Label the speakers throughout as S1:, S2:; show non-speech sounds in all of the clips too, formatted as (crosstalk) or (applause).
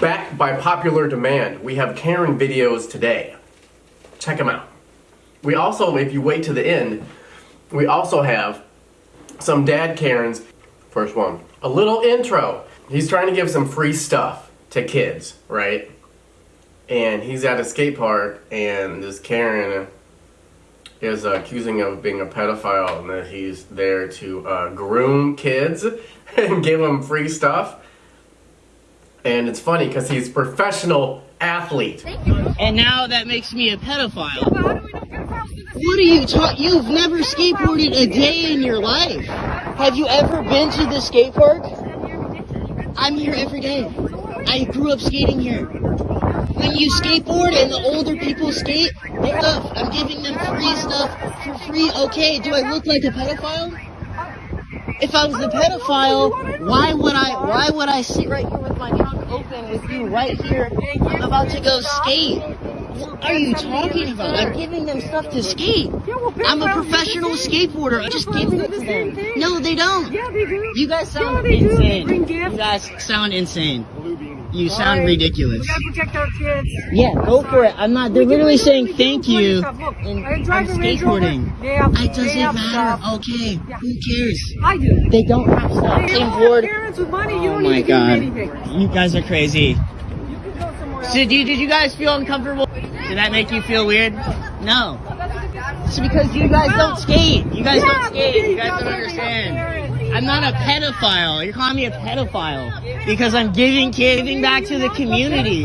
S1: back by popular demand, we have Karen videos today. Check them out. We also, if you wait to the end, we also have some dad Karens. First one. A little intro. He's trying to give some free stuff to kids, right? And he's at a skate park, and this Karen is uh, accusing him of being a pedophile and that he's there to uh, groom kids (laughs) and give them free stuff. And it's funny because he's a professional athlete.
S2: And now that makes me a pedophile. What are you talking? You've never skateboarded a day in your life. Have you ever been to the skate park? I'm here every day. I grew up skating here. When you skateboard and the older people skate, stuff. I'm giving them free stuff for free. Okay, do I look like a pedophile? If I was a pedophile, why would I why would I sit right here with my trunk open with you right here? I'm about to go skate. What are you talking about? I'm giving them stuff to skate. I'm a professional skateboarder. I'm just giving it to them. No, they don't.
S3: Yeah, they do.
S2: You guys sound insane. You guys sound insane. You sound
S3: Alright.
S2: ridiculous. Yeah, go for it. I'm not. They're literally saying thank you. And I'm skateboarding. It doesn't matter.
S3: stuff.
S2: Okay,
S3: Yeah.
S2: who cares?
S3: I do.
S2: They don't have stuff.
S3: They. With money. You
S2: Oh
S3: don't
S2: my
S3: need to give
S2: god.
S3: anything.
S2: You guys are crazy.
S3: You can go somewhere else.
S2: So do you, did you guys feel uncomfortable? Did that make you feel weird? No. It's because you guys don't skate. You guys don't skate. You
S3: you
S2: guys
S3: guys
S2: don't understand. I'm not a pedophile. You're calling me a pedophile because I'm giving giving back to the community.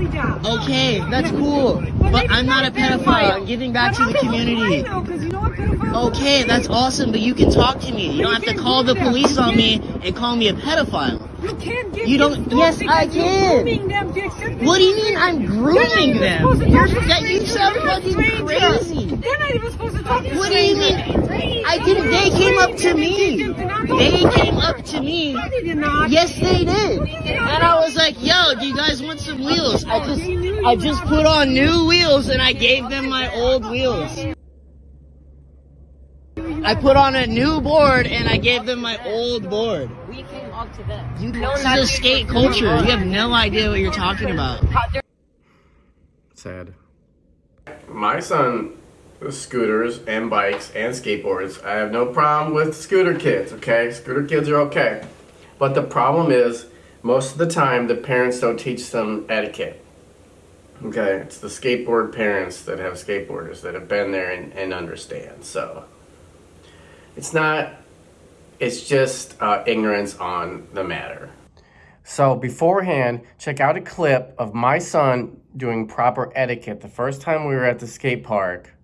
S3: Exactly that.
S2: Okay, that's cool. But I'm not a pedophile. I'm giving back to the community.
S3: You know
S2: Okay, that's awesome, but you can talk to me. You don't have to call the police on me and call me a pedophile.
S3: You can't give
S2: You don't- yes, I can.
S3: them
S2: What do you mean. I'm grooming them? You're,
S3: talk to
S2: that, you sound fucking crazy.
S3: They're not even supposed to talk to
S2: What do you mean? I didn't, they came up to me. They came up to me.
S3: No, they did not.
S2: Yes, they did. And I was like, yo, do you guys want some wheels? I just, I just put on new wheels and I gave them my old wheels. I put on a new board and I gave them my old board.
S4: We to them.
S2: You, this is a skate culture. You have no idea what you're talking about.
S1: Sad. My son scooters and bikes and skateboards. I have no problem with scooter kids, okay? Scooter kids are okay. But the problem is, most of the time, the parents don't teach them etiquette. Okay? It's the skateboard parents that have skateboarders that have been there and, and understand. So, it's not, it's just uh, ignorance on the matter. So beforehand, check out a clip of my son doing proper etiquette. The first time we were at the skate park,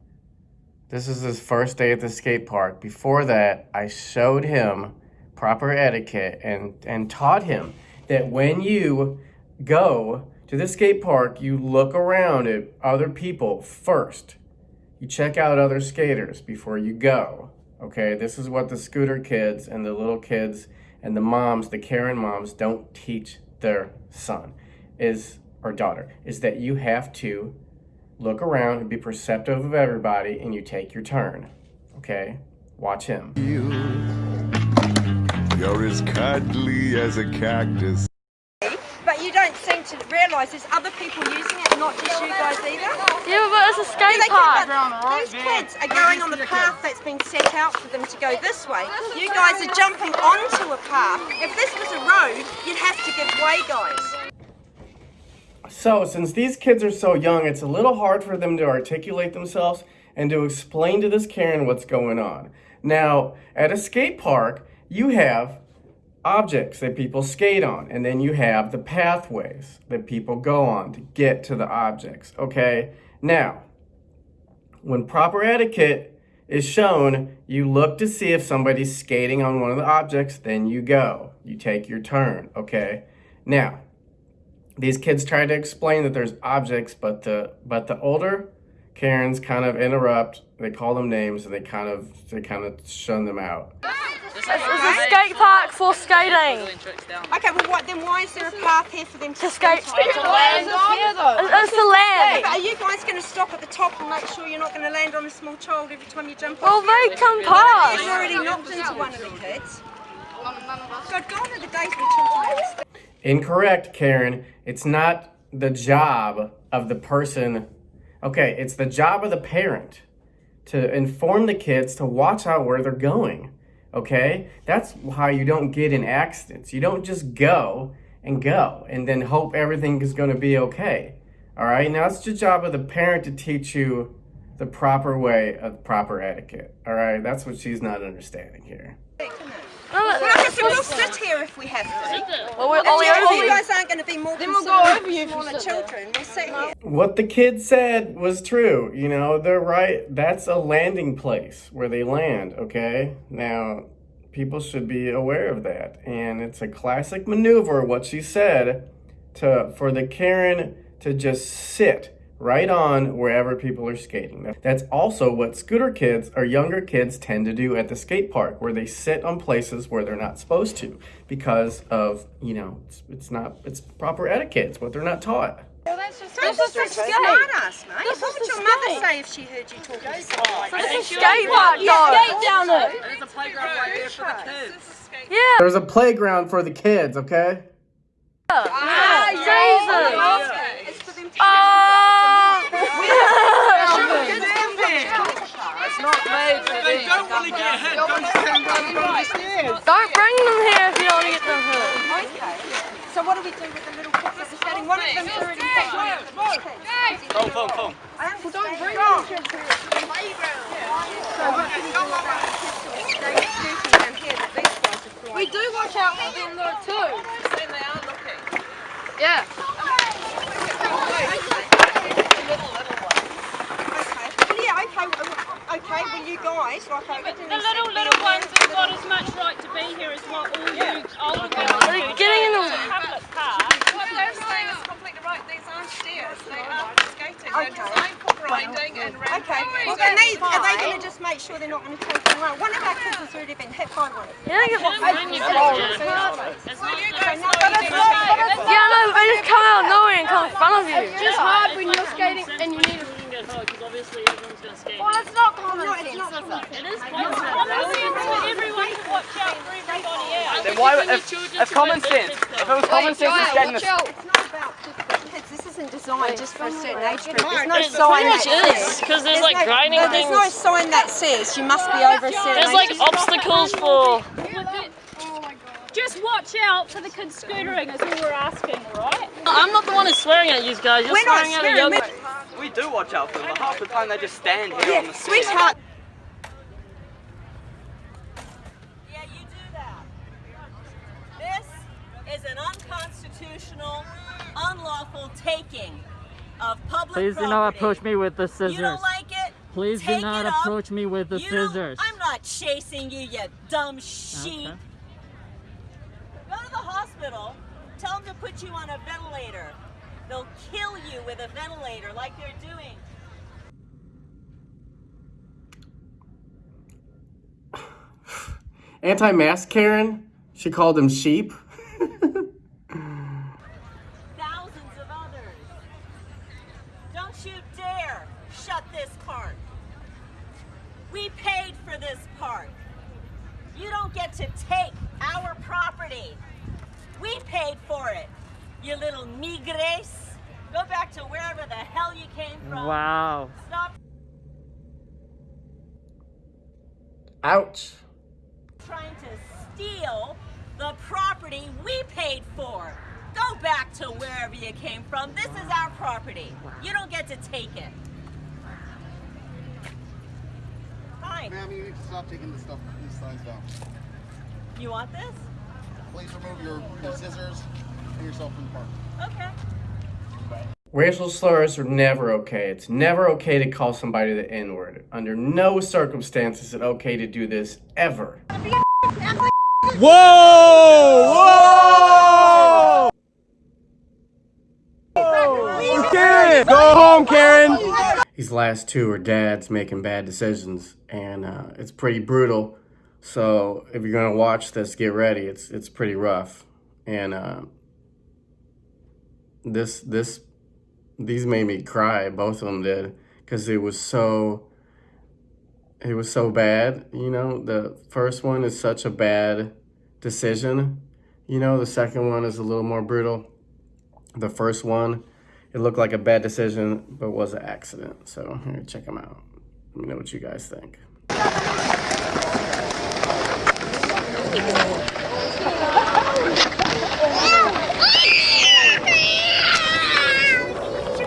S1: this is his first day at the skate park. Before that, I showed him proper etiquette and, and taught him that when you go to the skate park, you look around at other people first. You check out other skaters before you go. Okay, this is what the scooter kids and the little kids and the moms, the Karen moms, don't teach their son is or daughter is that you have to look around and be perceptive of everybody and you take your turn. Okay? Watch him.
S5: You're as cuddly as a cactus.
S6: But you don't seem to realise there's other people using it, not just you guys either.
S4: Yeah, but it's a skate
S6: They
S4: park.
S6: can- These kids are going on the path that's been set out for them to go this way. You guys are jumping onto a path. If this was a road, you'd have to give way, guys.
S1: So, since these kids are so young, it's a little hard for them to articulate themselves and to explain to this Karen what's going on. Now, at a skate park, you have objects that people skate on, and then you have the pathways that people go on to get to the objects, okay? Now, when proper etiquette is shown, you look to see if somebody's skating on one of the objects, then you go. You take your turn, okay? Now, these kids try to explain that there's objects, but the but the older Karens kind of interrupt. They call them names and they kind of they kind of shun them out.
S4: It's a skate park for skating.
S6: Okay, well, what, then why is there a path here for them to,
S4: To skate.
S6: skate
S4: It's
S6: on?
S4: it's the land.
S6: But are you guys going to stop at the top and make sure you're not going to land on a small child every time you jump
S4: Well,
S6: off?
S4: they come
S6: You've
S4: past.
S6: already knocked into one of the kids. God, gone are the days when children had
S1: Incorrect, Karen. It's not the job of the person. Okay, it's the job of the parent to inform the kids to watch out where they're going. Okay? That's how you don't get in accidents. You don't just go and go and then hope everything is going to be okay. All right? Now, it's the job of the parent to teach you the proper way of proper etiquette. All right? That's what she's not understanding here.
S6: Well, I said, we'll sit here if we have to.
S4: Well, we're
S6: If
S4: only
S6: you,
S4: over
S6: you
S4: you.
S6: guys aren't going to be more
S3: we'll go over you
S6: smaller children, we'll sit here.
S1: What the kid said was true. You know, they're right. That's a landing place where they land, okay? Now, people should be aware of that. And it's a classic maneuver, what she said, to for the Karen to just sit right on wherever people are skating. That's also what scooter kids or younger kids tend to do at the skate park, where they sit on places where they're not supposed to because of, you know, it's, it's not, it's proper etiquette. It's what they're not taught.
S6: Don't just a smart ass, mate. what would your mother say if she heard you talking to someone like that?
S4: It's a skate park, though.
S3: Skate down there.
S4: Yeah.
S1: There's a playground for the kids, okay?
S4: Ah, Jesus.
S6: It's for them to
S4: Ah. Don't bring them here if you don't want to get them hurt.
S6: Okay. So what do we do with the little kids that are skating? One of them's already Come, come, come. I understand. don't bring the kids here. So what can you do about the kids that are staying shooting down here that these guys are flying?
S3: We do watch out for them though too. Yeah.
S6: Okay. Yeah, okay. well, Okay, well you guys, like I
S7: The little little ones have got as much right to be here as what all you older girls do.
S4: They're getting in the
S7: It's public park.
S8: What they're saying is completely right. These aren't stairs. They are skating. They're designed for grinding and ramping.
S6: Okay, well, and they, are they going to just make sure they're not going to take them away? One of our kids has already been hit by one.
S4: Yeah, get
S7: Bring your pictures. As long as
S8: guys
S7: it's
S8: know you
S4: no, they just come out of nowhere and come in front of you.
S3: It's just hard when you're skating and you need to.
S7: get because obviously everyone's going to skate.
S3: Well, it's not common
S6: No,
S3: sense,
S6: it's not common
S3: it?
S7: It is common sense for everyone to watch out for everybody else.
S9: Then why, if, if common sense, if it was common sense to skate in
S3: Watch
S9: the.
S6: It's not about kids. This isn't designed just for a certain age group. There's no
S7: It
S6: sign
S7: pretty
S6: that says.
S7: because there's like
S6: no,
S7: grinding
S6: no, There's no sign that says you must be over a certain
S7: There's
S6: age.
S7: like obstacles for.
S8: Just watch out for the kids scootering is all we're asking, right?
S7: I'm not the one who's swearing at you guys. You're
S6: We're not
S7: swearing at a
S6: swearing,
S7: young.
S6: we're-
S9: We do watch out for them, but half the time they just stand here on
S6: Yeah,
S9: the
S6: sweetheart.
S10: Yeah, you do that. This is an unconstitutional, unlawful taking of public
S11: Please do not approach me with the
S10: You
S11: scissors.
S10: don't like it?
S11: Please do not
S10: it up.
S11: approach me with the
S10: You
S11: scissors.
S10: I'm not chasing you, you dumb sheep.
S11: Okay.
S10: Go to the hospital. Tell them to put you on a ventilator. They'll kill you with a ventilator like they're doing. (sighs)
S1: Anti-mask Karen? She called them sheep? (laughs)
S10: Thousands of others. Don't you dare shut this park. We paid for this park. You don't get to take our property. We paid for it. You little migres. Go back to wherever the hell you came from.
S11: Wow.
S10: Stop
S1: Ouch.
S10: trying to steal the property we paid for. Go back to wherever you came from. This is our property. You don't get to take it. Fine.
S12: Ma'am, you need to stop taking this stuff, these signs down.
S10: You want this?
S12: Please remove your, your scissors and yourself from the park.
S10: Okay.
S1: Racial slurs are never okay. It's never okay to call somebody the N-word. Under no circumstances is it okay to do this ever.
S9: Whoa! Whoa! Karen! go home, Karen.
S1: These last two are dads making bad decisions, and uh, it's pretty brutal. So if you're gonna watch this, get ready. It's it's pretty rough, and uh, this this these made me cry. Both of them did, because it was so it was so bad. You know, the first one is such a bad decision You know, the second one is a little more brutal. The first one, it looked like a bad decision, but was an accident. So here, check them out. Let me know what you guys think.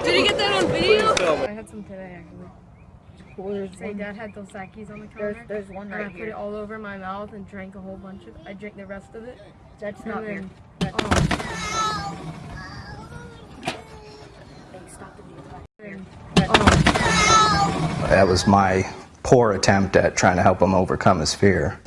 S4: Did you get that on video?
S3: I had some today actually. Say dad had Dos Equis on the counter.
S6: There's, there's one
S3: and I
S6: right
S3: put
S6: here.
S3: it all over my mouth and drank a whole bunch of I drank the rest of it.
S6: That's
S3: And
S6: not
S3: then-
S6: beer.
S3: Oh.
S11: That was my poor attempt at trying to help him overcome his fear.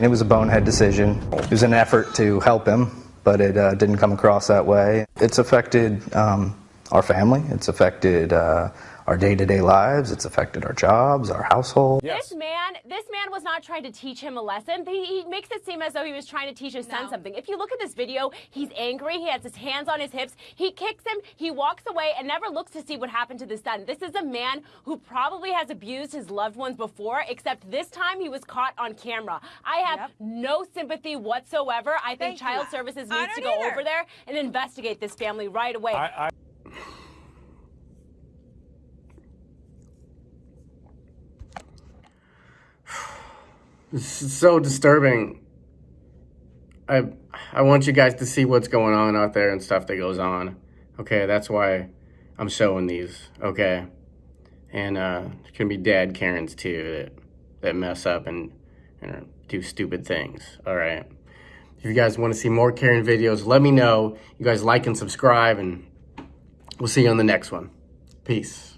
S11: It was a bonehead decision. It was an effort to help him, but it uh, didn't come across that way. It's affected um, our family. It's affected uh, our day-to-day lives. It's affected our jobs, our household.
S13: This man, this man was not trying to teach him a lesson. He, he makes it seem as though he was trying to teach his son something. If you look at this video, he's angry. He has his hands on his hips. He kicks him. He walks away and never looks to see what happened to the son. This is a man who probably has abused his loved ones before, except this time he was caught on camera. I have no sympathy whatsoever. I think
S8: Thank you.
S13: Child Services needs to go
S8: either.
S13: over there and investigate this family right away.
S1: This is so disturbing. I I want you guys to see what's going on out there and stuff that goes on. Okay, that's why I'm showing these. Okay, and uh, there can be dad Karens too that that mess up and and do stupid things. All right. If you guys want to see more Karen videos, let me know. You guys like and subscribe, and we'll see you on the next one. Peace.